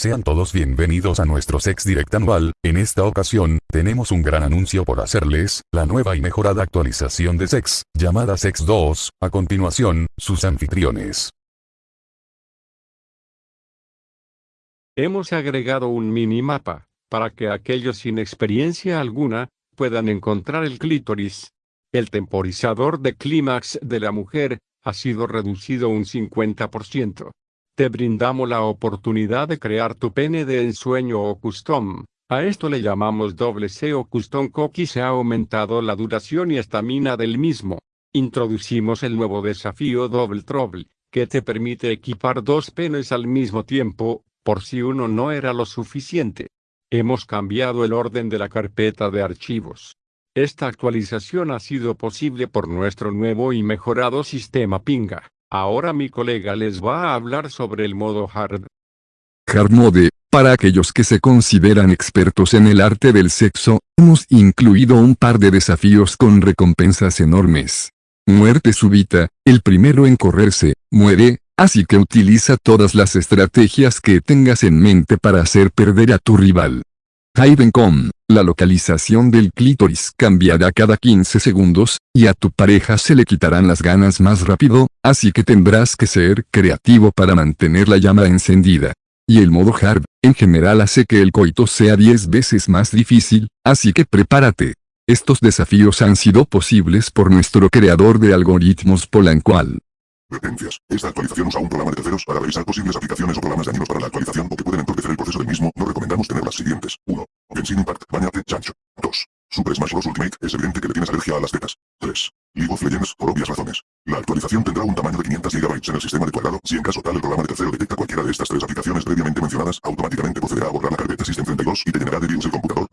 Sean todos bienvenidos a nuestro Sex Direct anual, en esta ocasión, tenemos un gran anuncio por hacerles, la nueva y mejorada actualización de Sex, llamada Sex 2, a continuación, sus anfitriones. Hemos agregado un minimapa, para que aquellos sin experiencia alguna, puedan encontrar el clítoris. El temporizador de clímax de la mujer, ha sido reducido un 50%. Te brindamos la oportunidad de crear tu pene de ensueño o custom. A esto le llamamos doble C o custom cocky se ha aumentado la duración y estamina del mismo. Introducimos el nuevo desafío Double Trouble, que te permite equipar dos penes al mismo tiempo, por si uno no era lo suficiente. Hemos cambiado el orden de la carpeta de archivos. Esta actualización ha sido posible por nuestro nuevo y mejorado sistema Pinga. Ahora mi colega les va a hablar sobre el modo Hard. Hard Mode, para aquellos que se consideran expertos en el arte del sexo, hemos incluido un par de desafíos con recompensas enormes. Muerte súbita, el primero en correrse, muere, así que utiliza todas las estrategias que tengas en mente para hacer perder a tu rival. Hide la localización del clítoris cambiará cada 15 segundos, y a tu pareja se le quitarán las ganas más rápido, así que tendrás que ser creativo para mantener la llama encendida. Y el modo hard, en general hace que el coito sea 10 veces más difícil, así que prepárate. Estos desafíos han sido posibles por nuestro creador de algoritmos Polancual. Advertencias. Esta actualización usa un programa de terceros para revisar posibles aplicaciones o programas dañinos para la actualización o que pueden entorpecer el proceso del mismo. No recomendamos tener las siguientes. 1. Genshin Impact. Bañate, chancho. 2. Super Smash Bros. Ultimate. Es evidente que le tienes alergia a las tetas. 3. League of Legends. Por obvias razones. La actualización tendrá un tamaño de 500 GB en el sistema de tu agrado. Si en caso tal el programa de tercero detecta cualquiera de estas tres aplicaciones previamente mencionadas, automáticamente procederá a borrar la carpeta System 32 y te llenará de virus el computador.